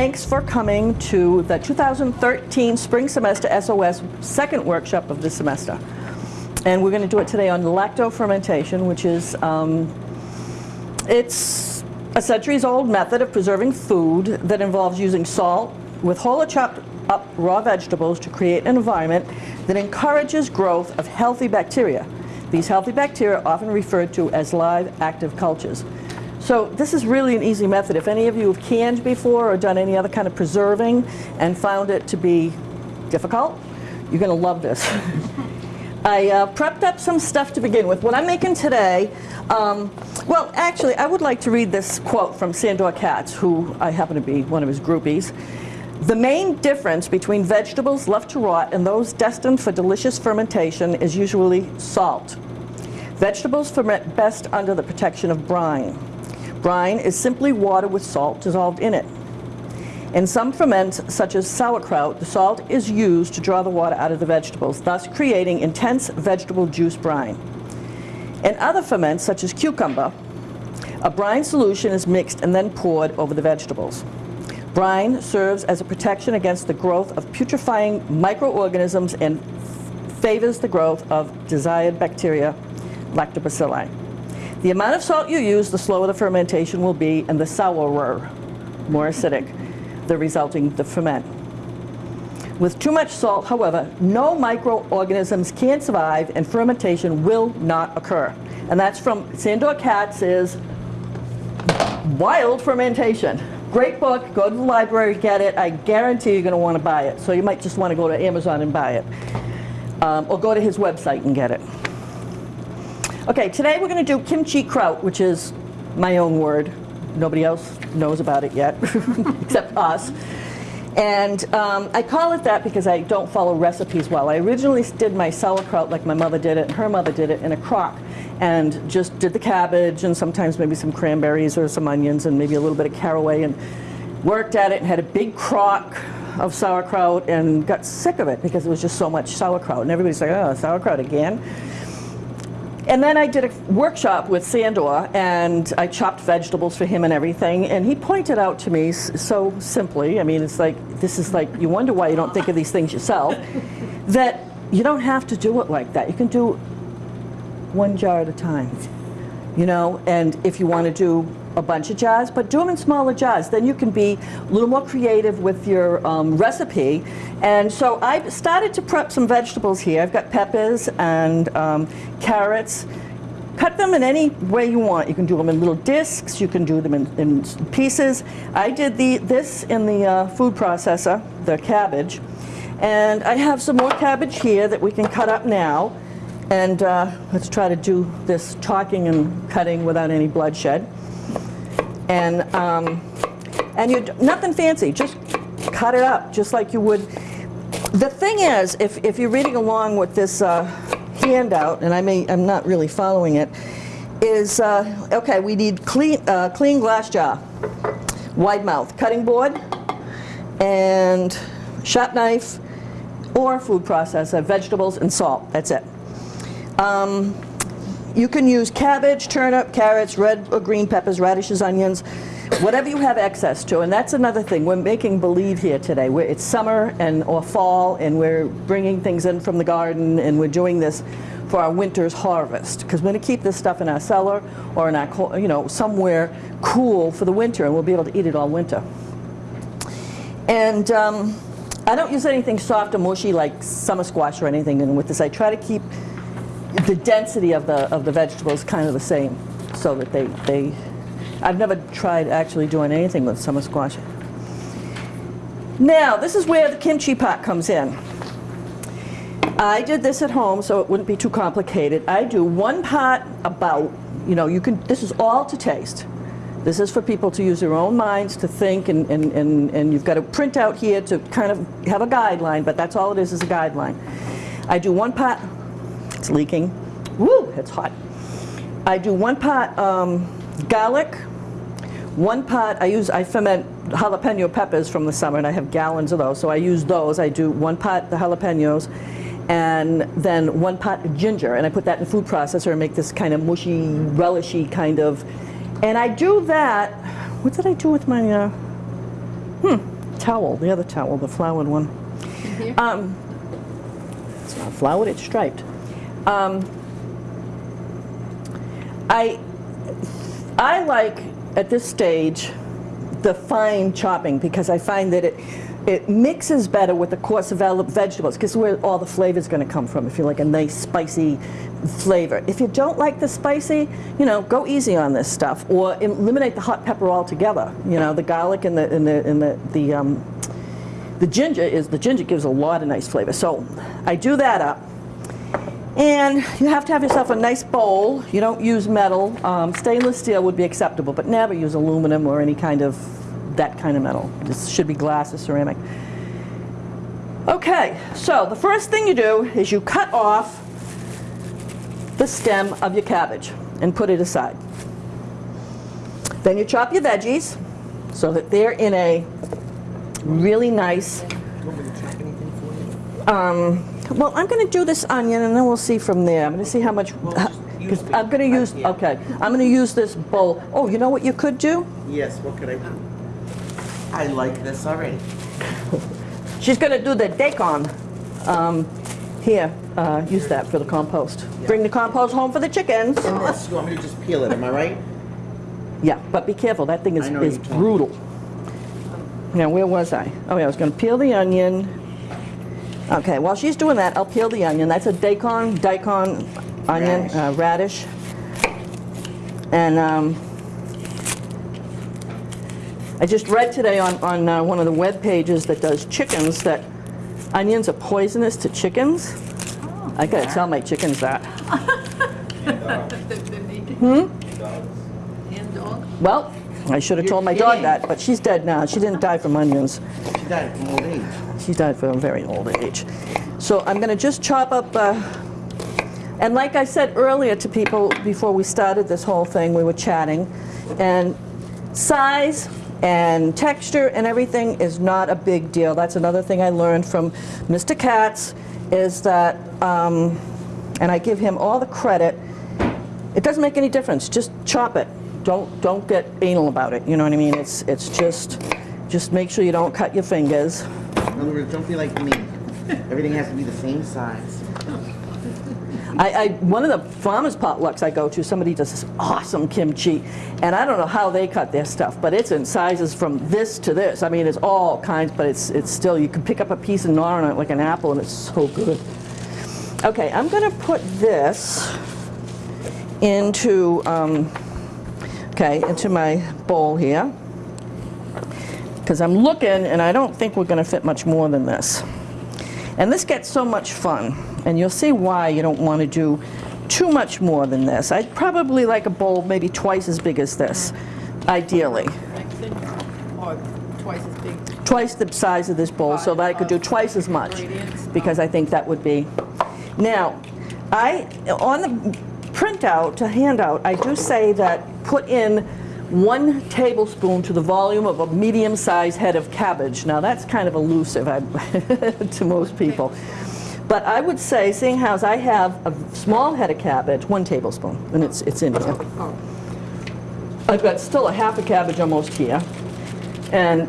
Thanks for coming to the 2013 Spring Semester SOS second workshop of the semester. And we're going to do it today on lactofermentation, which is, um, it's a centuries-old method of preserving food that involves using salt with whole chopped up raw vegetables to create an environment that encourages growth of healthy bacteria. These healthy bacteria are often referred to as live active cultures. So this is really an easy method. If any of you have canned before or done any other kind of preserving and found it to be difficult, you're going to love this. I uh, prepped up some stuff to begin with. What I'm making today, um, well, actually, I would like to read this quote from Sandor Katz, who I happen to be one of his groupies. The main difference between vegetables left to rot and those destined for delicious fermentation is usually salt. Vegetables ferment best under the protection of brine. Brine is simply water with salt dissolved in it. In some ferments, such as sauerkraut, the salt is used to draw the water out of the vegetables, thus creating intense vegetable juice brine. In other ferments, such as cucumber, a brine solution is mixed and then poured over the vegetables. Brine serves as a protection against the growth of putrefying microorganisms and favors the growth of desired bacteria, lactobacilli. The amount of salt you use, the slower the fermentation will be, and the sourer, more acidic, the resulting the ferment. With too much salt, however, no microorganisms can survive and fermentation will not occur. And that's from Sandor Katz's Wild Fermentation. Great book, go to the library, get it. I guarantee you're going to want to buy it. So you might just want to go to Amazon and buy it. Um, or go to his website and get it. Okay, today we're going to do kimchi kraut, which is my own word. Nobody else knows about it yet, except us. And um, I call it that because I don't follow recipes well. I originally did my sauerkraut like my mother did it, and her mother did it in a crock. And just did the cabbage and sometimes maybe some cranberries or some onions and maybe a little bit of caraway and worked at it and had a big crock of sauerkraut and got sick of it because it was just so much sauerkraut. And everybody's like, oh, sauerkraut again? And then I did a workshop with Sandor, and I chopped vegetables for him and everything, and he pointed out to me so simply, I mean, it's like, this is like, you wonder why you don't think of these things yourself, that you don't have to do it like that. You can do one jar at a time, you know, and if you want to do a bunch of jars, but do them in smaller jars. Then you can be a little more creative with your um, recipe. And so I started to prep some vegetables here. I've got peppers and um, carrots. Cut them in any way you want. You can do them in little discs. You can do them in, in pieces. I did the, this in the uh, food processor, the cabbage. And I have some more cabbage here that we can cut up now. And uh, let's try to do this talking and cutting without any bloodshed. And, um, and you nothing fancy, just cut it up just like you would. The thing is, if, if you're reading along with this uh, handout, and I may, I'm not really following it, is, uh, okay, we need clean, uh, clean glass jar, wide mouth, cutting board, and sharp knife, or food processor, vegetables and salt, that's it. Um, you can use cabbage, turnip, carrots, red or green peppers, radishes, onions, whatever you have access to. And that's another thing. We're making believe here today. We're, it's summer and or fall, and we're bringing things in from the garden, and we're doing this for our winter's harvest. Because we're going to keep this stuff in our cellar or in our, you know, somewhere cool for the winter, and we'll be able to eat it all winter. And um, I don't use anything soft or mushy like summer squash or anything. And with this, I try to keep the density of the of the vegetables kind of the same, so that they they. I've never tried actually doing anything with summer squash. Now this is where the kimchi pot comes in. I did this at home so it wouldn't be too complicated. I do one pot about, you know, you can. This is all to taste. This is for people to use their own minds to think, and, and, and, and you've got to print out here to kind of have a guideline, but that's all it is, is a guideline. I do one pot it's leaking. Woo, it's hot. I do one pot um, garlic, one pot, I use, I ferment jalapeno peppers from the summer and I have gallons of those. So I use those. I do one pot the jalapenos and then one pot ginger and I put that in food processor and make this kind of mushy, relishy kind of, and I do that, what did I do with my, uh, hmm, towel, the other towel, the flowered one. Um, it's not flowered, it's striped. Um, I, I like, at this stage, the fine chopping because I find that it, it mixes better with the coarse vegetables because where all the flavor is going to come from if you like a nice spicy flavor. If you don't like the spicy, you know, go easy on this stuff or eliminate the hot pepper altogether. You know, the garlic and the, and the, and the, the um, the ginger is, the ginger gives a lot of nice flavor. So I do that up. And you have to have yourself a nice bowl. You don't use metal. Um, stainless steel would be acceptable, but never use aluminum or any kind of that kind of metal. This should be glass or ceramic. Okay, so the first thing you do is you cut off the stem of your cabbage and put it aside. Then you chop your veggies so that they're in a really nice. Um, well, I'm going to do this onion, and then we'll see from there. I'm going to see how much. I'm going to use. Okay, I'm going to use this bowl. Oh, you know what you could do? Yes, what could I do? I like this already. She's going to do the daikon. Um, here, uh, use that for the compost. Bring the compost home for the chickens. And this, you want me to just peel it, am I right? Yeah, but be careful. That thing is, is you told me. brutal. Now, where was I? Oh, yeah, I was going to peel the onion. Okay, while she's doing that, I'll peel the onion. That's a daikon, daikon onion, Radish. uh, radish. And um, I just read today on, on uh, one of the web pages that does chickens that onions are poisonous to chickens. I gotta tell my chickens that. Hmm? And dog? Well, I should have told my dog that, but she's dead now. She didn't die from onions. She died from old age. She died from a very old age. So I'm going to just chop up, uh, and like I said earlier to people before we started this whole thing, we were chatting, and size and texture and everything is not a big deal. That's another thing I learned from Mr. Katz is that, um, and I give him all the credit, it doesn't make any difference. Just chop it. Don't don't get anal about it. You know what I mean? It's it's just just make sure you don't cut your fingers. In other words, don't be like me. Everything has to be the same size. I, I one of the farmers potlucks I go to, somebody does this awesome kimchi, and I don't know how they cut their stuff, but it's in sizes from this to this. I mean, it's all kinds, but it's it's still you can pick up a piece and gnaw on it like an apple, and it's so good. Okay, I'm going to put this into um, okay into my bowl here because I'm looking, and I don't think we're going to fit much more than this. And this gets so much fun, and you'll see why you don't want to do too much more than this. I'd probably like a bowl maybe twice as big as this, ideally. Twice the size of this bowl so that I could do twice as much, because I think that would be. Now, I, on the printout, to handout, I do say that put in one tablespoon to the volume of a medium-sized head of cabbage. Now, that's kind of elusive to most people. But I would say, seeing how I have a small head of cabbage, one tablespoon, and it's, it's in here. I've got still a half a cabbage almost here. And,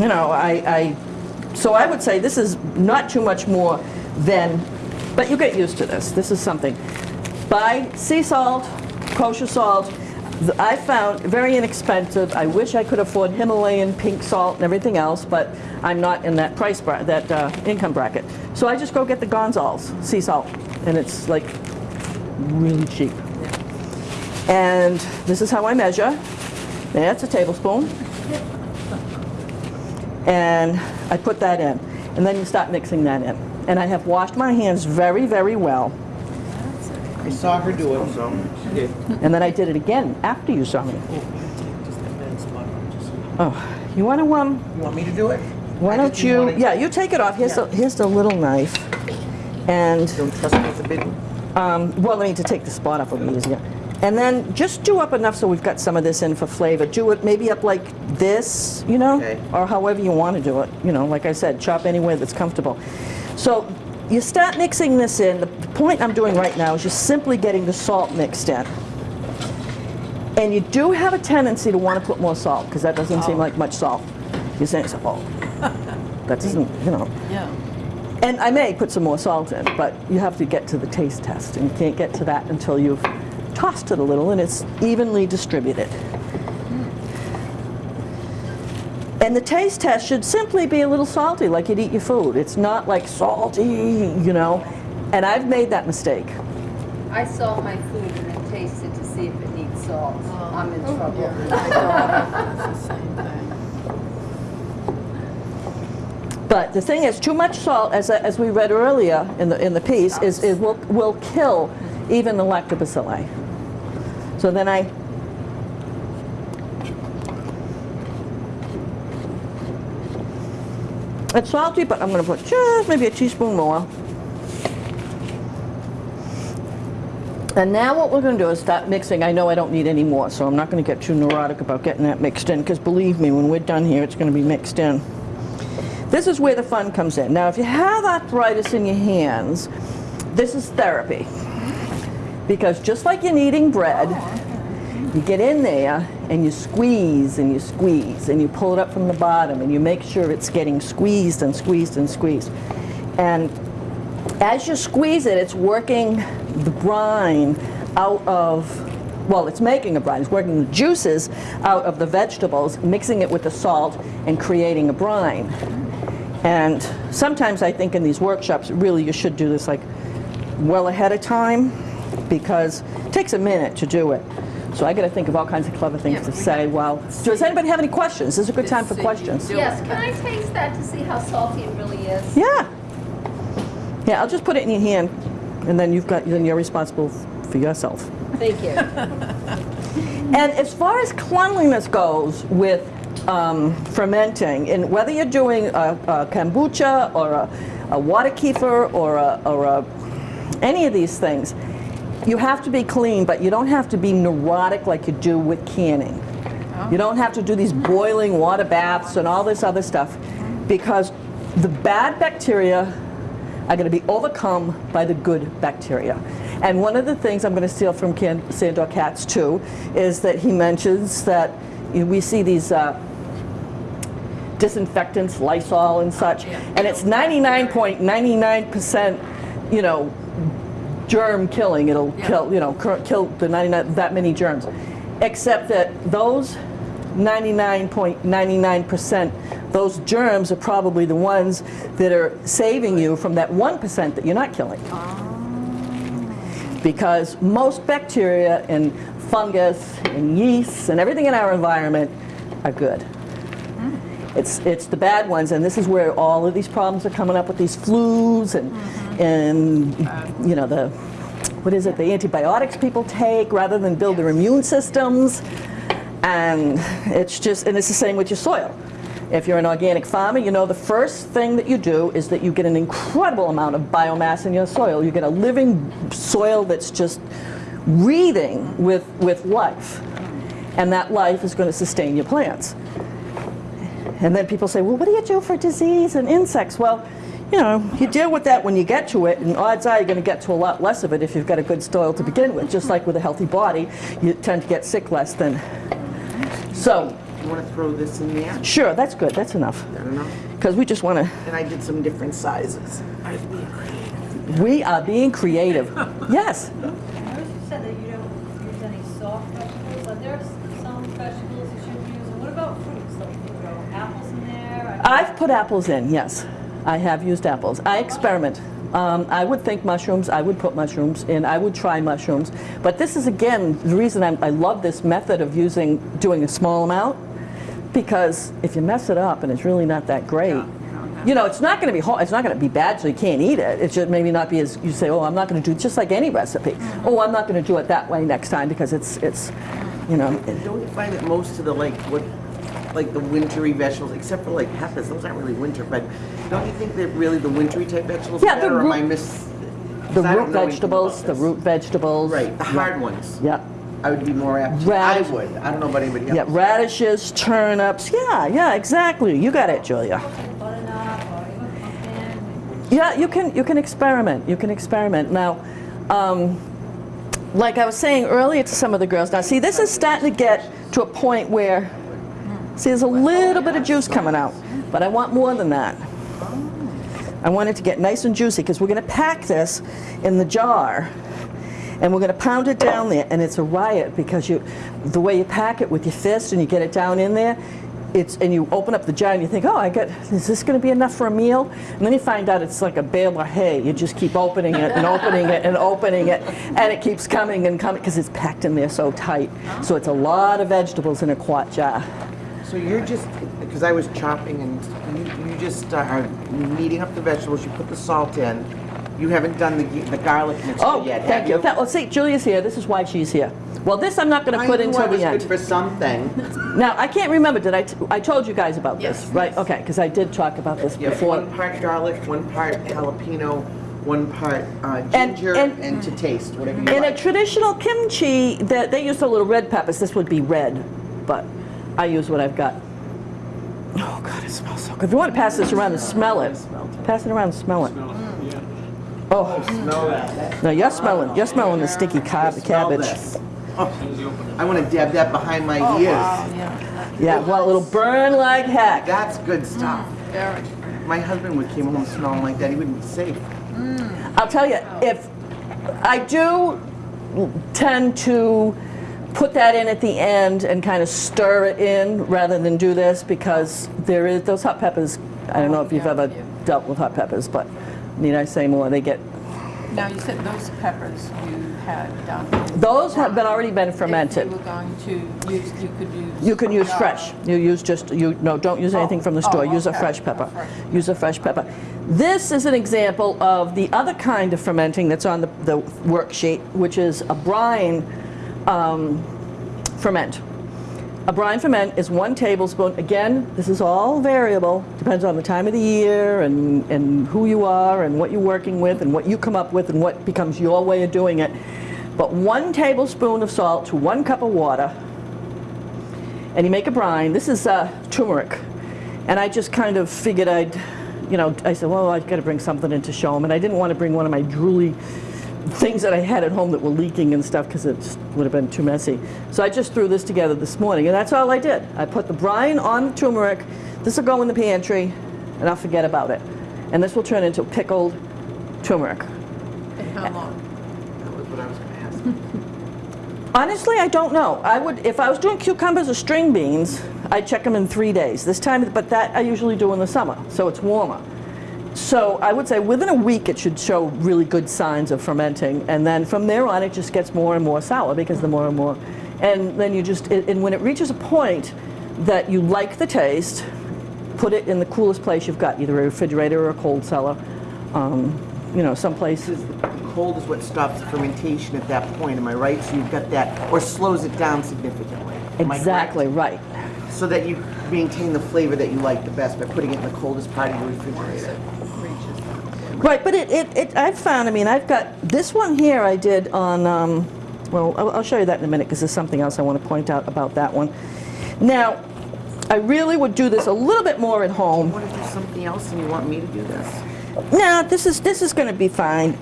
you know, I, I, so I would say this is not too much more than, but you get used to this. This is something. Buy sea salt, kosher salt. I found very inexpensive. I wish I could afford Himalayan pink salt and everything else, but I'm not in that price bra- that uh, income bracket. So I just go get the Gonzalez sea salt, and it's like really cheap. And this is how I measure. That's a tablespoon. And I put that in. And then you start mixing that in. And I have washed my hands very, very well. I saw her do it, so. And then I did it again after you saw me. Oh, you want to, um, You want me to do it? why don't just you, yeah, you take it off. Here's, the, here's the little knife. And Don't trust me with the big one? Um, well, I need to take the spot off will be easier. And then just do up enough so we've got some of this in for flavor. Do it maybe up like this, you know, Okay. or however you want to do it. You know, like I said, chop anywhere that's comfortable. So you start mixing this in. The point I'm doing right now is just simply getting the salt mixed in. And you do have a tendency to want to put more salt, because that doesn't seem oh. like much salt. You're saying, oh, that doesn't, you know. Yeah. And I may put some more salt in, but you have to get to the taste test, and you can't get to that until you've tossed it a little and it's evenly distributed. And the taste test should simply be a little salty, like you'd eat your food. It's not like salty, you know. And I've made that mistake. I salt my food and then taste it to see if it needs salt. Oh. I'm in oh, trouble. Yeah, my daughter does the same thing. But the thing is, too much salt, as, as we read earlier in the, in the piece, is, is will, will kill even the lactobacilli. So then I It's salty, but I'm going to put just maybe a teaspoon more. And now what we're going to do is start mixing. I know I don't need any more, so I'm not going to get too neurotic about getting that mixed in, because believe me, when we're done here, it's going to be mixed in. This is where the fun comes in. Now, if you have arthritis in your hands, this is therapy. Because just like you're kneading bread, you get in there and you squeeze and you squeeze and you pull it up from the bottom and you make sure it's getting squeezed and squeezed and squeezed. And as you squeeze it, it's working the brine out of, well, it's making a brine. It's working the juices out of the vegetables, mixing it with the salt and creating a brine. And sometimes I think in these workshops, really you should do this like well ahead of time because it takes a minute to do it. So I got to think of all kinds of clever things Yeah, to say. Well, does anybody have any questions? This is a good time for questions. Yes, can I taste that to see how salty it really is? Yeah. Yeah, I'll just put it in your hand, and then you've got then you're responsible for yourself. Thank you. And as far as cleanliness goes with um, fermenting, and whether you're doing a, a kombucha or a, a water kefir or a, or a any of these things, you have to be clean, but you don't have to be neurotic like you do with canning. You don't have to do these boiling water baths and all this other stuff because the bad bacteria are going to be overcome by the good bacteria. And one of the things I'm going to steal from Can- Sandor Katz too is that he mentions that you know, we see these uh, disinfectants, Lysol and such, and it's 99.99%, you know, germ killing. It'll kill, you know, kill the 99 that many germs. Except that those 99.99%, those germs are probably the ones that are saving you from that 1% that you're not killing. Because most bacteria and fungus and yeasts and everything in our environment are good. Hmm. It's, it's the bad ones, and this is where all of these problems are coming up with these flus and, mm-hmm. And you know, the, what is it, the antibiotics people take rather than build their immune systems. And it's just, and it's the same with your soil. If you're an organic farmer, you know the first thing that you do is that you get an incredible amount of biomass in your soil. You get a living soil that's just breathing with, with life. And that life is going to sustain your plants. And then people say, well, what do you do for disease and insects? Well, you know, you deal with that when you get to it, and odds are you're going to get to a lot less of it if you've got a good soil to begin with. Just like with a healthy body, you tend to get sick less than. So, You want to throw this in there? sure, that's good. That's enough. I don't know. Because we just want to, And I did some different sizes. we are being creative. Yes. I noticed you said that you don't use any soft vegetables. Are there s- some vegetables you should use? And what about fruits? Like, you throw apples in there? I- I've put apples in, yes. I have used apples. I experiment. Um, I would think mushrooms, I would put mushrooms in, I would try mushrooms. But this is, again, the reason I'm, I love this method of using, doing a small amount. Because if you mess it up and it's really not that great, you know, it's not going to be it's not going to be bad, so you can't eat it. It should maybe not be as you say. Oh, I'm not going to do just like any recipe. Oh, I'm not going to do it that way next time because it's it's, you know, And don't you find that most of the like what, like the wintry vegetables, except for like peppers, those aren't really winter, but don't you think that really the wintry type vegetables Yeah, are the better, or am I root- miss? the root don't know anything vegetables, the root vegetables. Right, the hard ones. Yeah. I would be more apt. to- Radish- I would. I don't know about anybody else. Yeah, radishes, turnips. Yeah, yeah, exactly. You got it, Julia. Like butternut or even pumpkin? Yeah, you can you can experiment. You can experiment. Now, um, like I was saying earlier to some of the girls, now see, this is starting to get to a point where, see, there's a little bit of juice coming out, but I want more than that. I want it to get nice and juicy because we're going to pack this in the jar and we're going to pound it down there and it's a riot because you, the way you pack it with your fist and you get it down in there, it's, and you open up the jar and you think, oh, I got, is this going to be enough for a meal? And then you find out it's like a bale of hay. You just keep opening it and opening it and opening it, and it keeps coming and coming because it's packed in there so tight. So it's a lot of vegetables in a quart jar. So you're just, because I was chopping and you, you just uh, are kneading up the vegetables, you put the salt in. You haven't done the, the garlic mixture Oh, yet, thank have you. That- Well, see, Julia's here. This is why she's here. Well, this I'm not going to I put knew until I was the good end. for something. Now, I can't remember, did I, t- I told you guys about this, Yes. right? Okay, because I did talk about this Yeah, before. one part garlic, one part jalapeno, one part uh, ginger, and- and, to taste, whatever you In a traditional kimchi, that they use a little red peppers. This would be red, but I use what I've got. Oh God, it smells so good. If you want to pass this around and smell it, pass it around and smell it. Mm. Oh, Smell that. no, you're smelling, you're smelling the sticky cab- cabbage. Oh, I want to dab that behind my Oh, ears. wow, yeah. Yeah, well, it'll burn like heck. That's good stuff. Mm, very. My husband would came home smelling like that. He wouldn't be safe. Mm. I'll tell you, if I do tend to put that in at the end and kind of stir it in rather than do this because there is those hot peppers. I don't know if you've ever dealt with hot peppers, but need I say more? They get Now, you said those peppers you had down here. those have been already been fermented. If you were going to use, you could use. You can use uh, fresh. You use just, you, no, don't use anything from the Oh, store. Use a fresh pepper. Use a fresh pepper. This is an example of the other kind of fermenting that's on the, the worksheet, which is a brine um, ferment. A brine ferment is one tablespoon. Again, this is all variable. Depends on the time of the year and, and who you are and what you're working with and what you come up with and what becomes your way of doing it. But one tablespoon of salt to one cup of water and you make a brine. This is uh, turmeric. And I just kind of figured I'd, you know, I said, well, I've got to bring something in to show them. And I didn't want to bring one of my drooly things that I had at home that were leaking and stuff because it would have been too messy. So I just threw this together this morning, and that's all I did. I put the brine on the turmeric. This will go in the pantry, and I'll forget about it. And this will turn into pickled turmeric. And how long? That was what I was going to ask. Honestly, I don't know. I would, if I was doing cucumbers or string beans, I'd check them in three days. This time, but that I usually do in the summer, so it's warmer. So I would say within a week it should show really good signs of fermenting, and then from there on it just gets more and more sour because the more and more, and then you just, it- and when it reaches a point that you like the taste, put it in the coolest place you've got, either a refrigerator or a cold cellar, um, you know, someplace. This is- the cold is what stops the fermentation at that point, am I right? So you've got that, or slows it down significantly. Am I correct? Exactly right. So that you maintain the flavor that you like the best by putting it in the coldest part of your refrigerator. Right, but it, it, it, I've found, I mean, I've got, this one here I did on, um, well, I'll, I'll show you that in a minute because there's something else I want to point out about that one. Now, I really would do this a little bit more at home. You want to do something else and you want me to do this? No, this is, this is going to be fine.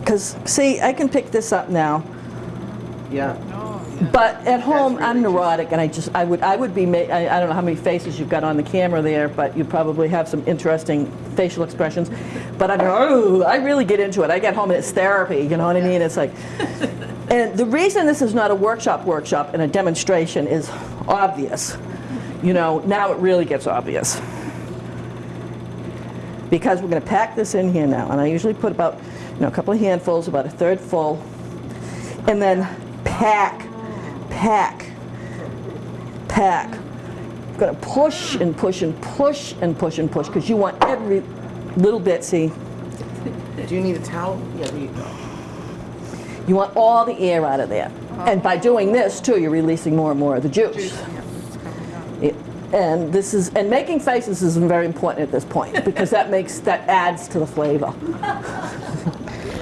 Because, see, I can pick this up now. Yeah. But at home, I'm neurotic, and I just, I would, I would be, ma- I, I don't know how many faces you've got on the camera there, but you probably have some interesting facial expressions. But I go, oh, I really get into it. I get home and it's therapy, you know what I mean? It's like, and the reason this is not a workshop workshop and a demonstration is obvious. You know, now it really gets obvious. Because we're going to pack this in here now, and I usually put about, you know, a couple of handfuls, about a third full, and then pack, pack, pack. You're gonna push and push and push and push and push because you want every little bit. See, Do you need a towel? Yeah, there you go. you want all the air out of there, uh-huh. and by doing this too, you're releasing more and more of the juice. It- And this is and making faces is very important at this point because that makes that adds to the flavor.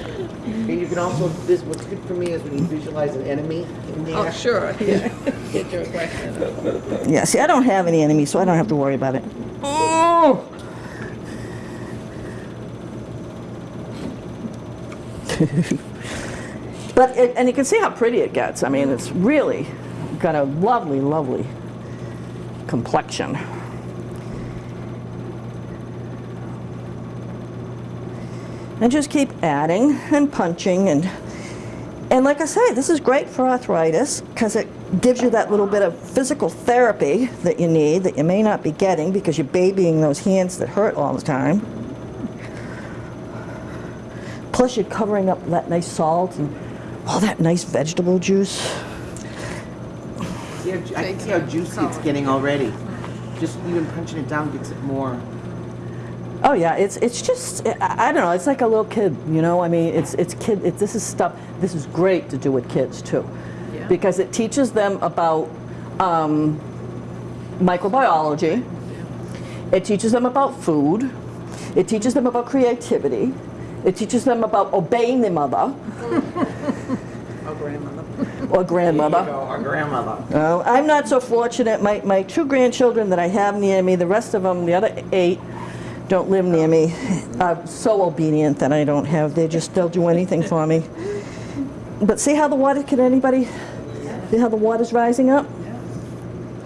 And you can also, this, what's good for me is when you visualize an enemy there. Oh, sure, yeah. Get your question. Yeah, see, I don't have any enemies, so I don't have to worry about it. Oh! But, it- and you can see how pretty it gets. I mean, it's really got a lovely, lovely complexion. And just keep adding and punching and, and like I say, this is great for arthritis because it gives you that little bit of physical therapy that you need that you may not be getting because you're babying those hands that hurt all the time. Plus you're covering up that nice salt and all that nice vegetable juice. Ju- I can see how juicy it's getting already. Just even punching it down gets it more. Oh yeah, it's it's just I, I don't know. It's like a little kid, you know. I mean, it's it's kid. It, this is stuff. This is great to do with kids too, Yeah. because it teaches them about um, microbiology. It teaches them about food. It teaches them about creativity. It teaches them about obeying their mother Oh, grandmother. or grandmother. Our grandmother. Uh, I'm not so fortunate. My, my two grandchildren that I have near me, the rest of them, the other eight, don't live near me. Are so obedient that I don't have. They just they'll do anything for me. But see how the water? Can anybody see how the water's rising up?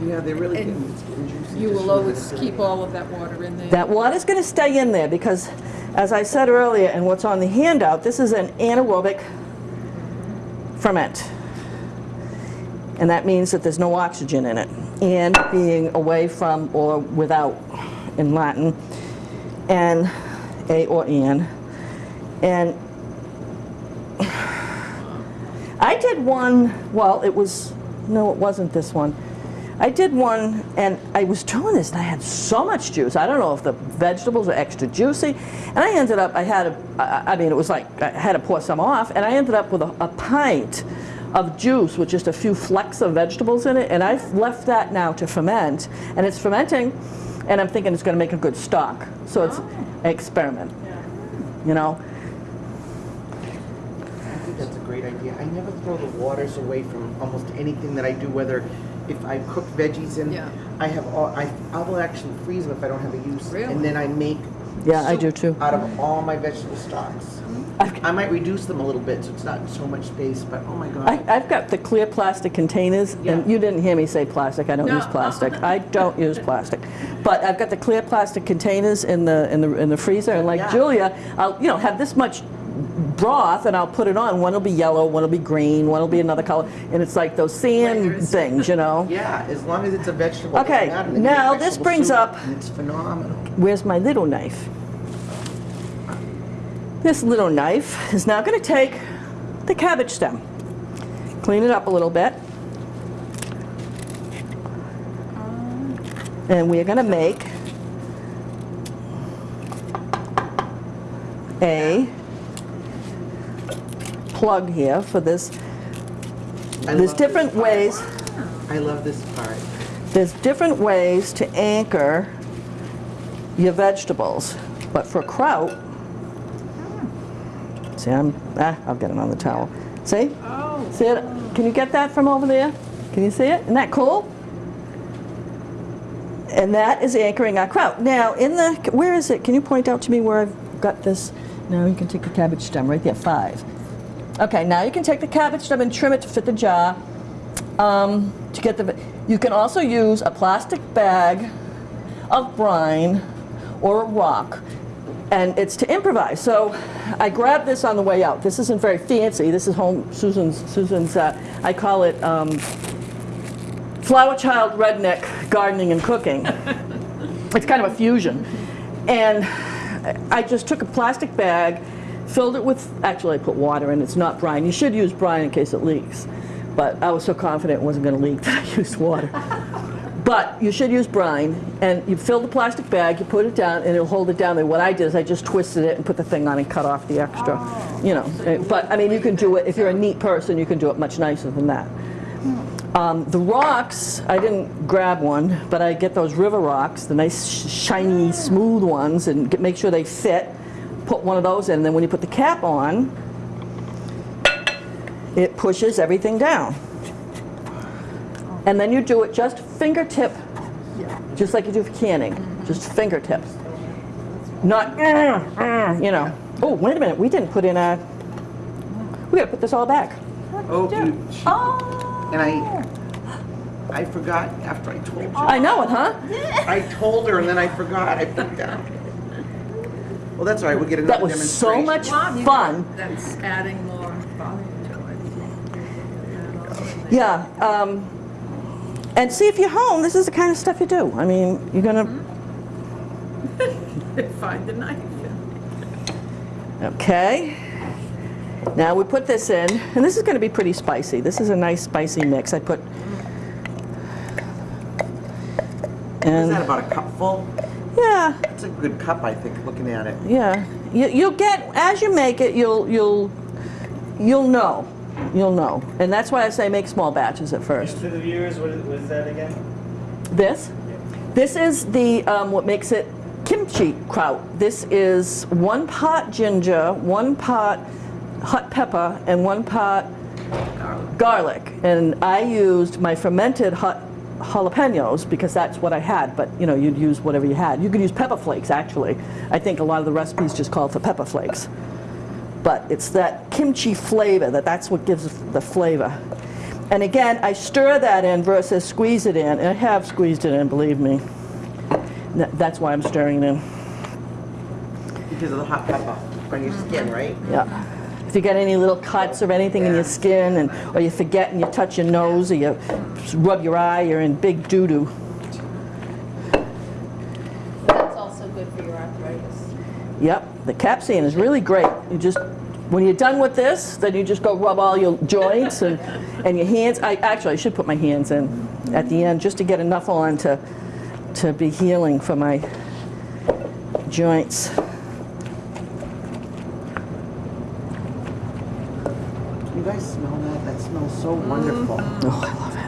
Yeah, they're really And getting, it's getting juicy. You will always keep all of that water in there? That water's going to stay in there because, as I said earlier, and what's on the handout, this is an anaerobic ferment. And that means that there's no oxygen in it. And being away from or without in Latin, and a or N. And I did one, well, it was, no, it wasn't this one. I did one, and I was doing this, and I had so much juice. I don't know if the vegetables are extra juicy, and I ended up, I had a, I I mean, it was like, I had to pour some off, and I ended up with a, a pint of juice with just a few flecks of vegetables in it, and I've left that now to ferment, and it's fermenting, and I'm thinking it's going to make a good stock. So it's an experiment, you know? I think that's a great idea. I never throw the waters away from almost anything that I do, whether if I cook veggies and Yeah. I have all, I, I will actually freeze them if I don't have a use. Really? And then I make Yeah, I do too. Out of all my vegetable stocks. Mm. I've- I might reduce them a little bit so it's not so much space, but oh my god. I, I've got the clear plastic containers, and you didn't hear me say plastic. I don't No. use plastic. I don't use plastic, but I've got the clear plastic containers in the in the in the freezer. And like Yeah. Julia, I'll you know have this much broth, and I'll put it on. One will be yellow, one will be green, one will be another color, and it's like those sand Layers. things, you know. yeah, as long as it's a vegetable. Okay, matter. They make now this brings soup, up- It's phenomenal. Where's my little knife? This little knife is now going to take the cabbage stem, clean it up a little bit, and we're going to make a plug here for this. I There's different ways. I love this part. There's different ways to anchor your vegetables, but for kraut, see, I'm, ah, I'll get it on the towel. See? Oh. See it? Can you get that from over there? Can you see it? Isn't that cool? And that is anchoring our kraut. Now, in the, where is it? Can you point out to me where I've got this? Now you can take the cabbage stem right there, five. Okay, now you can take the cabbage stem and trim it to fit the jar. Um, to get the, you can also use a plastic bag of brine or a rock, and it's to improvise. So I grabbed this on the way out. This isn't very fancy. This is home Susan's. Susan's. Uh, I call it um, flower child redneck gardening and cooking. it's kind of a fusion, and I just took a plastic bag, filled it with. Actually, I put water in. It's not brine. You should use brine in case it leaks, but I was so confident it wasn't going to leak that I used water. But you should use brine, and you fill the plastic bag, you put it down, and it'll hold it down there. What I did is I just twisted it and put the thing on and cut off the extra, you know. eh, But, I mean, you can do it, if you're a neat person, you can do it much nicer than that. Um, the rocks, I didn't grab one, but I get those river rocks, the nice shiny, smooth ones, and get, make sure they fit. Put one of those in, and then when you put the cap on, it pushes everything down. And then you do it just fingertip, just like you do for canning, just fingertips. Not, you know. Oh, wait a minute, we didn't put in a, we We gotta put this all back. Oh, you, Oh. and I, I forgot after I told you. I know it, huh? I told her and then I forgot, I put it down. Well, that's all right, we'll get That another was so much Bob, you fun. That's adding more volume to it. Yeah, um, and see, if you're home, this is the kind of stuff you do. I mean, you're gonna, Find the knife. okay. Now we put this in, and this is gonna be pretty spicy. This is a nice spicy mix. I put, Is that about a cup full? yeah, It's a good cup, I think, looking at it. yeah. You, you'll get, as you make it, you'll, you'll, you'll know. You'll know. And that's why I say make small batches at first. To the viewers, what is, that again? This? This is the, um, what makes it kimchi kraut. This is one pot ginger, one pot hot pepper, and one pot garlic. And I used my fermented hot jalapenos because that's what I had, but you know, you'd use whatever you had. You could use pepper flakes, actually. I think a lot of the recipes just call for pepper flakes. But it's that kimchi flavor, that that's what gives the flavor. And again, I stir that in versus squeeze it in. And I have squeezed it in, believe me. That's why I'm stirring it in. Because of the hot pepper on your skin, mm-hmm. right? Yeah. If you get any little cuts or anything in your skin, and or you forget and you touch your nose or you rub your eye, you're in big doo doo. That's also good for your arthritis. Yep, the capsaicin is really great. You just, when you're done with this, then you just go rub all your joints and, and your hands. I actually I should put my hands in at the end just to get enough on to to be healing for my joints. You guys smell that? That smells so wonderful. Oh, I love it.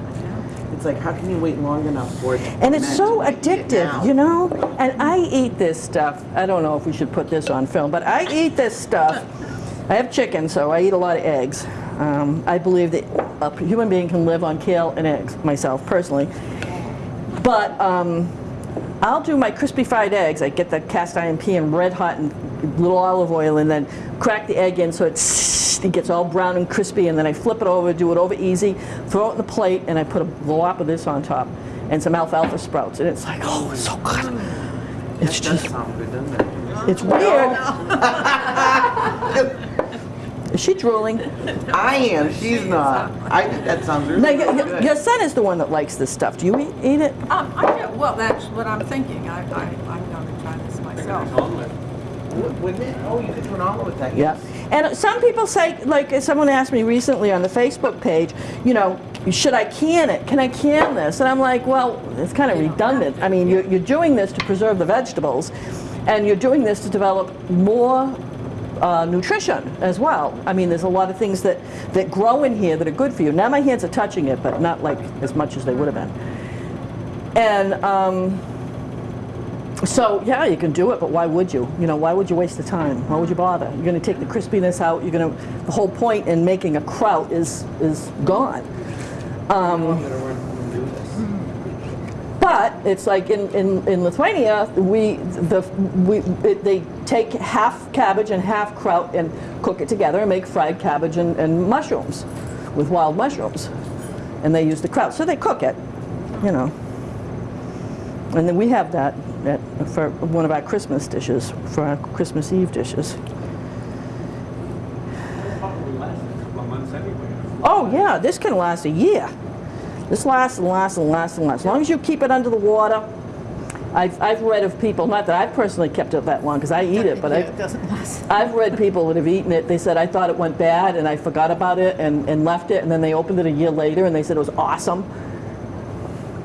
It's like, how can you wait long enough for it? And it's so ferment and get addictive, you know? And I eat this stuff. I don't know if we should put this on film, but I eat this stuff. I have chicken, so I eat a lot of eggs. Um, I believe that a human being can live on kale and eggs, myself personally. But um, I'll do my crispy fried eggs. I get the cast iron pan red hot and little olive oil, and then crack the egg in so it's, it gets all brown and crispy. And then I flip it over, do it over easy, throw it in the plate, and I put a blob of this on top and some alfalfa sprouts. And it's like, oh, it's so good. Mm. It's That does just, sound good, doesn't it? it's weird. Is she drooling? I am, she's not. I think that sounds really Now, your, really your, good. your son is the one that likes this stuff. Do you eat, eat it? Um, I do, well, that's what I'm thinking. I, I, I'm gonna try this myself. Wou- Wouldn't it? Oh, you could do an omelet with that. Yeah. And some people say, like someone asked me recently on the Facebook page, you know, should I can it? Can I can this? And I'm like, well, it's kind of redundant. I mean, you're, you're doing this to preserve the vegetables, and you're doing this to develop more uh, nutrition as well. I mean, there's a lot of things that, that grow in here that are good for you. Now my hands are touching it, but not like as much as they would have been. And um, so, yeah, you can do it, but why would you? You know, why would you waste the time? Why would you bother? You're going to take the crispiness out. You're going to. The whole point in making a kraut is is gone. But it's like in, in, in Lithuania, we the we it, they take half cabbage and half kraut and cook it together and make fried cabbage and, and mushrooms with wild mushrooms, and they use the kraut. So they cook it, you know. And then we have that at, for one of our Christmas dishes, for our Christmas Eve dishes. Probably last a couple of months anyway. Oh yeah, this can last a year. This lasts and lasts and lasts and lasts. As long as you keep it under the water. I've, I've read of people, not that I've personally kept it that long because I eat it, but Yeah, I, It doesn't last. I've read people that have eaten it. They said, I thought it went bad and I forgot about it and, and left it, and then they opened it a year later and they said it was awesome,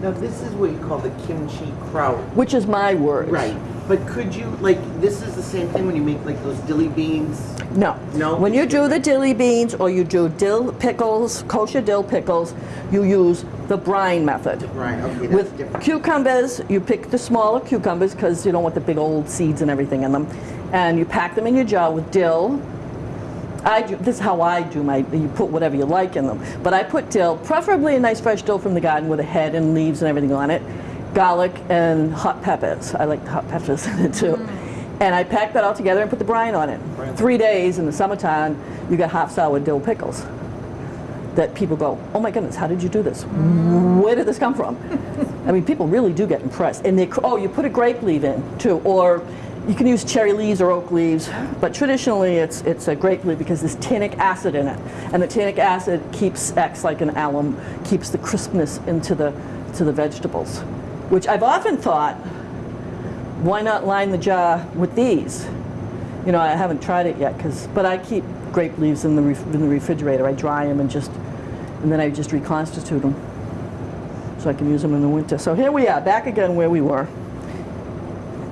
Now, this is what you call the kimchi kraut. which is my word. Right. But could you, like, this is the same thing when you make, like, those dilly beans? No. No? When you do the dilly beans or you do dill pickles, kosher dill pickles, you use the brine method. Right, okay, that's With different. cucumbers, you pick the smaller cucumbers because you don't want the big old seeds and everything in them. And you pack them in your jar with dill. I do, this is how I do my, you put whatever you like in them. But I put dill, preferably a nice fresh dill from the garden with a head and leaves and everything on it. Garlic and hot peppers. I like the hot peppers in it too. Mm. And I packed that all together and put the brine on it. Three days in the summertime, you got half sour dill pickles. That people go, oh my goodness, how did you do this? Where did this come from? I mean, people really do get impressed. And they, oh, you put a grape leaf in too, or you can use cherry leaves or oak leaves, but traditionally it's, it's a grape leaf because there's tannic acid in it. And the tannic acid keeps, acts like an alum, keeps the crispness into the, to the vegetables. Which I've often thought, why not line the jar with these? You know, I haven't tried it yet, cause, but I keep grape leaves in the, in the refrigerator. I dry them and just, and then I just reconstitute them so I can use them in the winter. So here we are, back again where we were.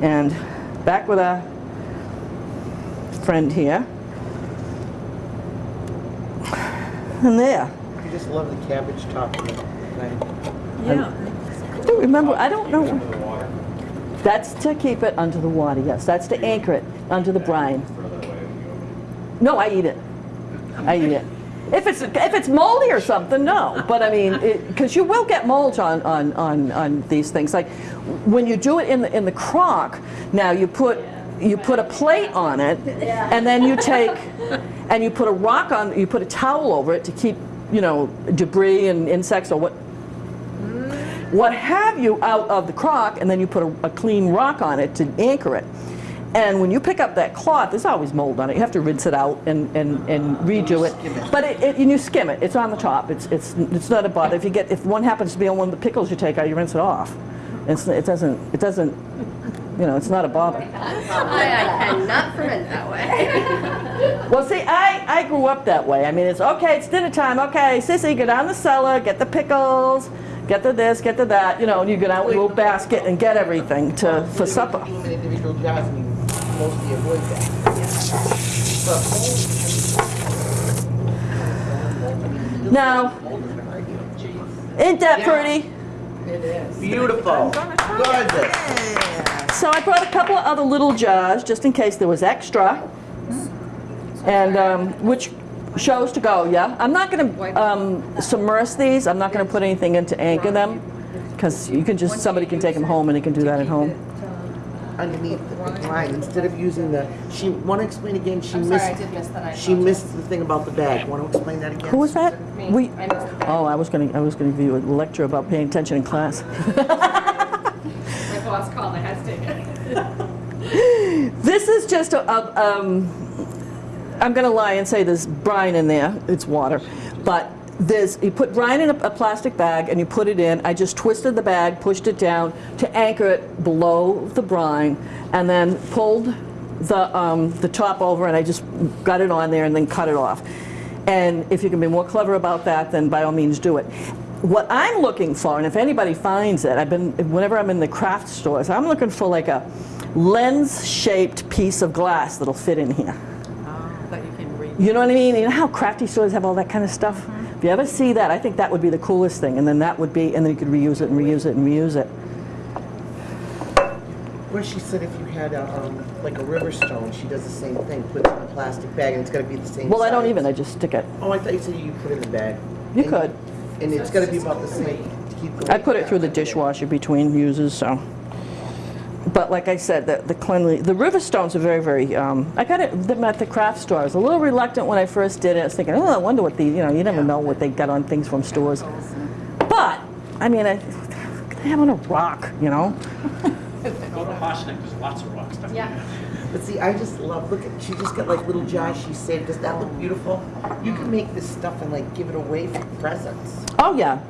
And back with our friend here. And there. You just love the cabbage top of. Yeah. I don't remember, I don't know. That's to keep it under the water, yes. That's to anchor it under the brine. No, I eat it. I eat it. If it's if it's moldy or something, no. But I mean, because you will get mold on, on, on, on these things. Like when you do it in the in the crock, now you put you put a plate on it, and then you take and you put a rock on. You put a towel over it to keep you know debris and insects or what what have you out of the crock, and then you put a, a clean rock on it to anchor it. And when you pick up that cloth, there's always mold on it. You have to rinse it out and, and, and redo it. But it, it, and you skim it. It's on the top. It's, it's, it's not a bother. If you get if one happens to be on one of the pickles you take out, you rinse it off. It's, it doesn't it doesn't you know it's not a bother. I, I cannot ferment that way. Well, see, I, I grew up that way. I mean, it's okay, it's dinner time. Okay, sissy, go down the cellar, get the pickles, get the this, get the that. You know, and you go down with a little basket and get everything to for supper. Even individual jars, and mostly avoid that. But Now, ain't that pretty? Beautiful. Gorgeous. So I brought a couple of other little jars just in case there was extra, and um, which shows to go. Yeah, I'm not going to um, submerge these. I'm not going to put anything in to anchor them, because you can just somebody can take them home and they can do that at home. Underneath the line, instead of using the, she, want to explain again, she I'm missed. sorry, I did miss that. I She missed the thing about the bag. Want to explain that again? Who was that? Me. We. I missed the bag. Oh, I was going to I was going to give you a lecture about paying attention in class. My boss called, I had to take it. This is just a, a um, I'm going to lie and say there's brine in there. It's water, but there's you put brine in a, a plastic bag and you put it in. I just twisted the bag, pushed it down to anchor it below the brine, and then pulled the um, the top over and I just got it on there and then cut it off. And if you can be more clever about that, then by all means do it. What I'm looking for, and if anybody finds it, I've been whenever I'm in the craft stores, I'm looking for like a lens-shaped piece of glass that'll fit in here. You. You know what I mean? You know how crafty stores have all that kind of stuff? If you ever see that, I think that would be the coolest thing. And then that would be, and then you could reuse it and reuse it and reuse it. Where she said if you had a, um, like a river stone, she does the same thing, puts it in a plastic bag, and it's gotta be the same Well, I don't size. even, I just stick it. Oh, I thought you said you put it in the bag. You And- could. And it's gotta be about the same. to keep going I put it through the dishwasher between uses, so. But like I said, the, the cleanly, the river stones are very, very, um, I got it them at the craft store. I was a little reluctant when I first did it. I was thinking, oh, I wonder what the, you know, you never know what they got on things from stores. But, I mean, I, they have on a rock, you know? Go to Horseneck, there's lots of rocks down Yeah. there. But see, I just love, look at, she just got like little jars she saved. Does that look beautiful? You can make this stuff and like give it away for presents. Oh, yeah,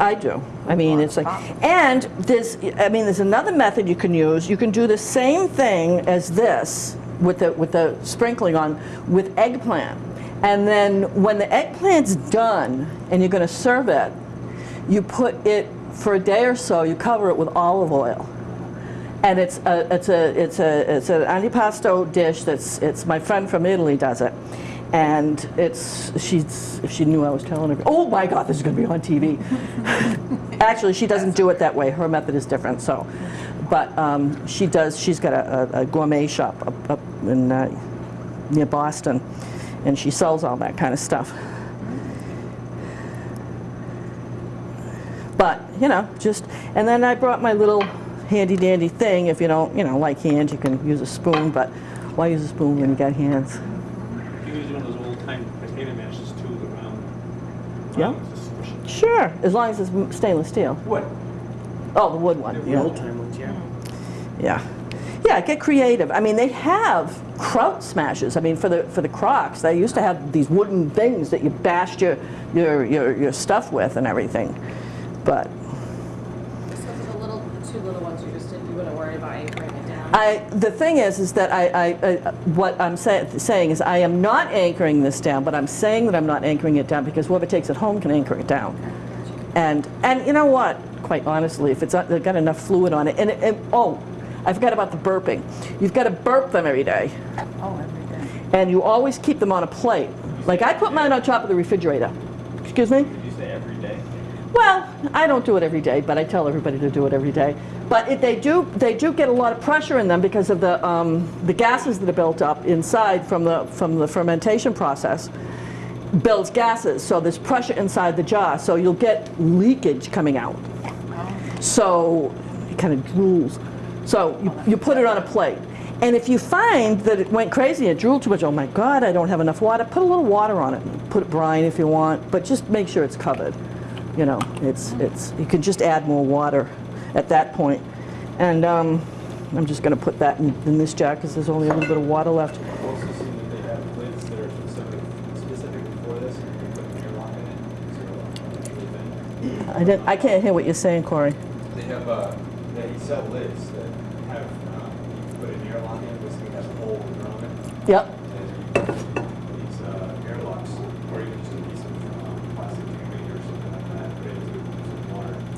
I do. I mean, it's like, and there's, I mean, there's another method you can use. You can do the same thing as this with the, with the sprinkling on with eggplant. And then when the eggplant's done and you're going to serve it, you put it for a day or so, you cover it with olive oil. And it's a, it's a, it's a, it's an antipasto dish that's, it's, my friend from Italy does it. And it's, she's, if she knew I was telling her, oh my God, this is gonna be on TV. Actually, she doesn't do it that way, her method is different, so. But um, she does, she's got a, a- a gourmet shop up, up in, uh, near Boston, and she sells all that kind of stuff. But, you know, just, and then I brought my little handy dandy thing. If you don't, you know, like hands, you can use a spoon, but why use a spoon when you got hands? You can use one of those old time potato mashes too, the round. Yeah. round ones, just squish it. Sure, as long as it's stainless steel. Wood. Oh, the wood one, The yeah. old time ones, yeah. Yeah. Yeah, get creative. I mean, they have kraut smashes. I mean, for the for the crocks, they used to have these wooden things that you bashed your your your, your stuff with and everything. But So for the little, the two little ones, you just you wouldn't worry about anchoring it down? I the thing is is that I, I, I what I'm say, saying is I am not anchoring this down, but I'm saying that I'm not anchoring it down because whoever takes it home can anchor it down. And and you know what? Quite honestly, if it's uh, got enough fluid on it, and, it, and oh, I forgot about the burping. You've got to burp them every day. Oh, every day. and you always keep them on a plate. Like I put mine on top of the refrigerator. Excuse me? Did you say every day? Well, I don't do it every day, but I tell everybody to do it every day. But it, they do they do get a lot of pressure in them because of the um, the gases that are built up inside from the from the fermentation process builds gases. So there's pressure inside the jar. So you'll get leakage coming out. So it kind of drools. So you, you put it on a plate. And if you find that it went crazy it drooled too much, oh my God, I don't have enough water, put a little water on it. Put brine if you want, but just make sure it's covered. You know, it's, it's, you can just add more water at that point. And um, I'm just going to put that in, in this jar because there's only a little bit of water left. I've also seen that they have lids that are specifically for this, and you can put an airlock in it, so it'll actually vent. I, didn't, I can't hear what you're saying, Corey. They have, uh, they sell lids that have, um, you put an airlock in, basically has a hole around it, Yep. and you can these, uh, airlocks, or you can just a piece of, um, plastic tubing or something like that, put it into some water. Yeah. That acts as an airlock, but it's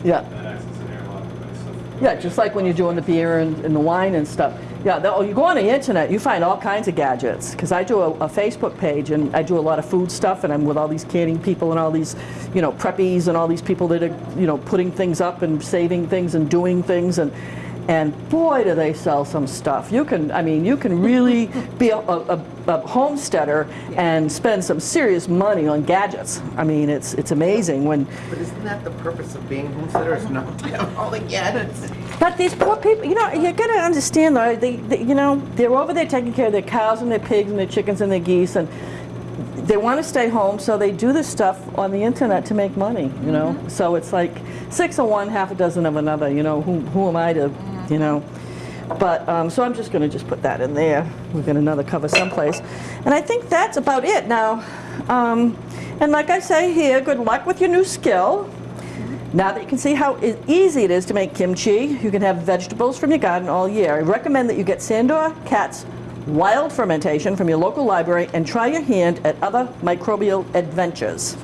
something. Yeah, just like when you're doing the beer and, and the wine and stuff. Yeah, the, oh, you go on the internet, you find all kinds of gadgets. Because I do a, a Facebook page and I do a lot of food stuff, and I'm with all these canning people and all these, you know, preppies and all these people that are, you know, putting things up and saving things and doing things and. And boy, do they sell some stuff. You can, I mean, you can really be a, a, a homesteader and spend some serious money on gadgets. I mean, it's it's amazing when But isn't that the purpose of being homesteaders, not to have all the gadgets? But these poor people, you know, you got to understand though, they, they, you know, they're over there taking care of their cows and their pigs and their chickens and their geese, and they want to stay home, so they do this stuff on the internet to make money, you know. Mm-hmm. So it's like six of one, half a dozen of another. You know, who, who am I to, you know? But um, so I'm just going to just put that in there. We've got another cover someplace, and I think that's about it now. Um, and like I say here, good luck with your new skill. Now that you can see how easy it is to make kimchi, you can have vegetables from your garden all year. I recommend that you get Sandor Katz's Wild Fermentation from your local library and try your hand at other microbial adventures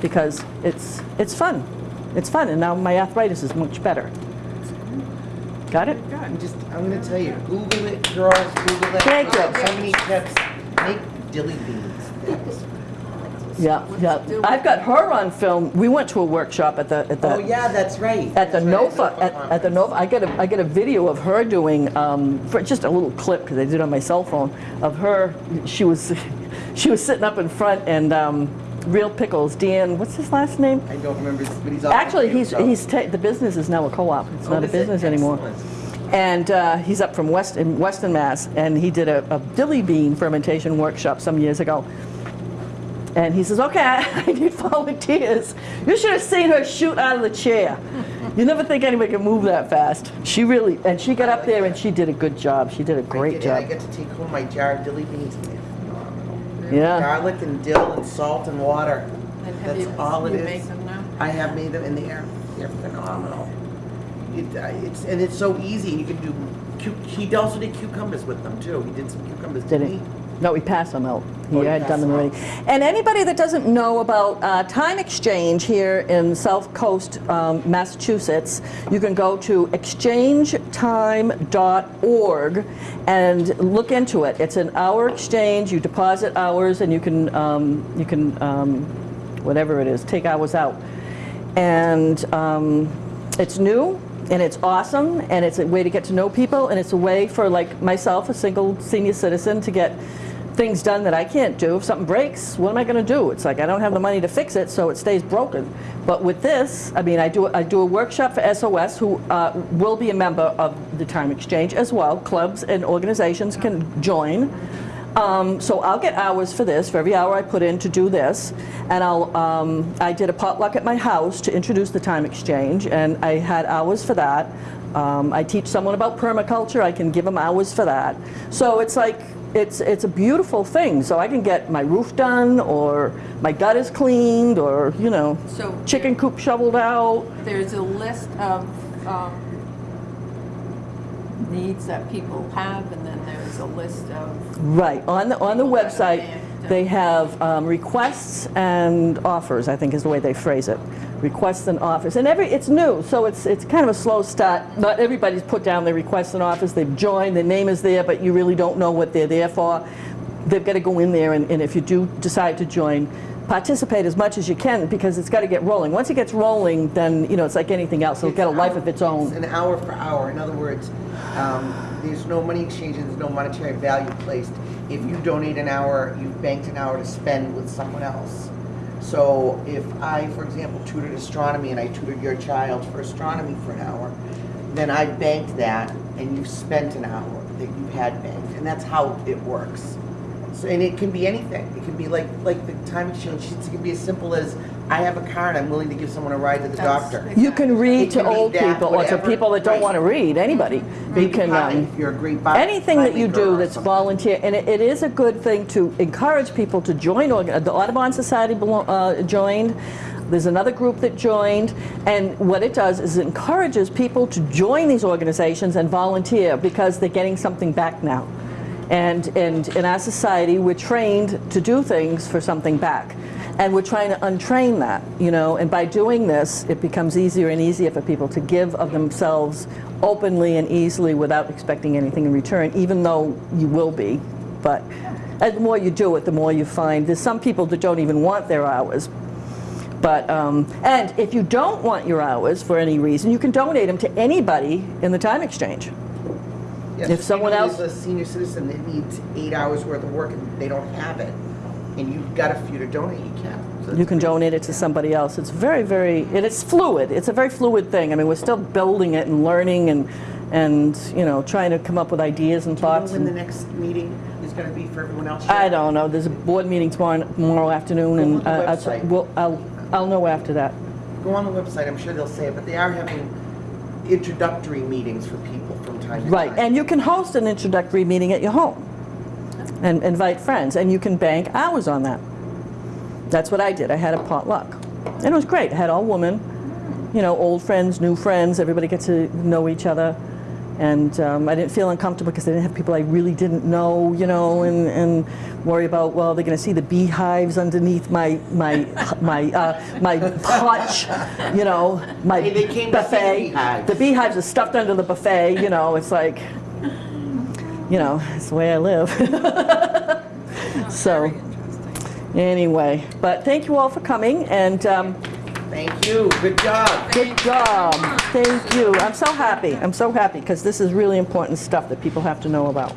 because it's it's fun. It's fun, and now my arthritis is much better. Got it? I'm just, I'm gonna tell you, Google it, girls, Google it. Thank you. So many tips. Make dilly beans. That's- Yeah, yeah. I've got her on film. We went to a workshop at the at the Oh, yeah, that's right. at the That's right, NOFA, at, at the NOFA, I get a, I get a video of her doing, um, for just a little clip, because I did it on my cell phone, of her, she was, she was sitting up in front and, um, Real Pickles, Dan, what's his last name? I don't remember, but he's. Actually, he's, he's, ta- the business is now a co-op, it's Oh, not a business anymore. And uh, he's up from West, in Weston, Mass, and he did a, a dilly bean fermentation workshop some years ago. And he says, okay, I, I need volunteers. You should have seen her shoot out of the chair. You never think anybody can move that fast. She really, and she got up there and she did a good job. She did a great get- and I get to take home my jar of dilly beans and they're phenomenal. Yeah. Garlic and dill and salt and water. And have That's you- all it you is. make them now? I have made them in the air. they're phenomenal. It, uh, it's, and it's so easy. You can do, cu- he also did cucumbers with them too. He did some cucumbers, Did didn't he? No, we passed them out. He Oh, had done them them already. And anybody that doesn't know about uh, Time Exchange here in South Coast, um, Massachusetts, you can go to exchangetime.org and look into it. It's an hour exchange. You deposit hours, and you can um, you can um, whatever it is, take hours out. And um, it's new and it's awesome and it's a way to get to know people and it's a way for like myself, a single senior citizen, to get things done that I can't do. If something breaks, what am I going to do? It's like I don't have the money to fix it, so it stays broken. But with this, I mean, I do I do a workshop for SOS, who uh, will be a member of the Time Exchange as well. Clubs and organizations can join. Um, so I'll get hours for this, for every hour I put in to do this. And I'll, um, I did a potluck at my house to introduce the time exchange, and I had hours for that. Um, I teach someone about permaculture, I can give them hours for that. So it's like, it's, it's a beautiful thing. So I can get my roof done, or my gutters cleaned, or, you know, So chicken coop shoveled out. there's a list of um, needs that people have, and then there's a list of, Right, on the, on the People that are website, they have um, requests and offers, I think is the way they phrase it. Requests and offers, and every, it's new, so it's, it's kind of a slow start. Not everybody's put down their requests and offers, they've joined, their name is there, but you really don't know what they're there for. They've got to go in there, and, and if you do decide to join, participate as much as you can, because it's got to get rolling. Once it gets rolling, then, you know, it's like anything else, it'll get a life of its It's own. an hour for hour. In other words, um, there's no money exchange and there's no monetary value placed. If you donate an hour, you've banked an hour to spend with someone else. So if I, for example, tutored astronomy and I tutored your child for astronomy for an hour, then I banked that and you've spent an hour that you had banked. And that's how it works. So, and it can be anything. It can be like, like the time exchange, it can be as simple as, I have a car and I'm willing to give someone a ride to the That's- doctor. You can read It to can be old that, people, or to people that don't Right. want to read, anybody. You can, um, if you're a great bi- anything that you do that's something. volunteer, and it, it is a good thing to encourage people to join. orga- The Audubon Society uh, joined. There's another group that joined, and what it does is it encourages people to join these organizations and volunteer because they're getting something back now. And, and in our society, we're trained to do things for something back. And we're trying to untrain that, you know, and by doing this, it becomes easier and easier for people to give of themselves openly and easily without expecting anything in return, even though you will be. But the more you do it, the more you find, there's some people that don't even want their hours. But, um, and if you don't want your hours for any reason, you can donate them to anybody in the time exchange. Yes, if someone else- there's a senior citizen that needs eight hours worth of work and they don't have it, and you've got a few to donate, you can. So You can donate it to somebody else. It's very, very, and it's fluid. It's a very fluid thing. I mean, we're still building it and learning and, and, you know, trying to come up with ideas and Do you know thoughts. when the next meeting is gonna be for everyone else? I don't know. There's a board meeting tomorrow, tomorrow afternoon and uh, website. well, I'll, I'll know after that. Go on the website, I'm sure they'll say it, but they are having introductory meetings for people time. Right, and you can host an introductory meeting at your home and invite friends, and you can bank hours on that. That's what I did. I had a potluck. And it was great. I had all women, you know, old friends, new friends, everybody gets to know each other. And um, I didn't feel uncomfortable because I didn't have people I really didn't know, you know, and, and worry about, well, they're going to see the beehives underneath my, my, my, uh, my hutch, you know, my Hey, they came to see the buffet. beehives. The beehives are stuffed under the buffet, you know, it's like, you know, it's the way I live. so, anyway, but thank you all for coming, and um, Thank you, good job. good job. Thank you. I'm so happy. I'm so happy because this is really important stuff that people have to know about.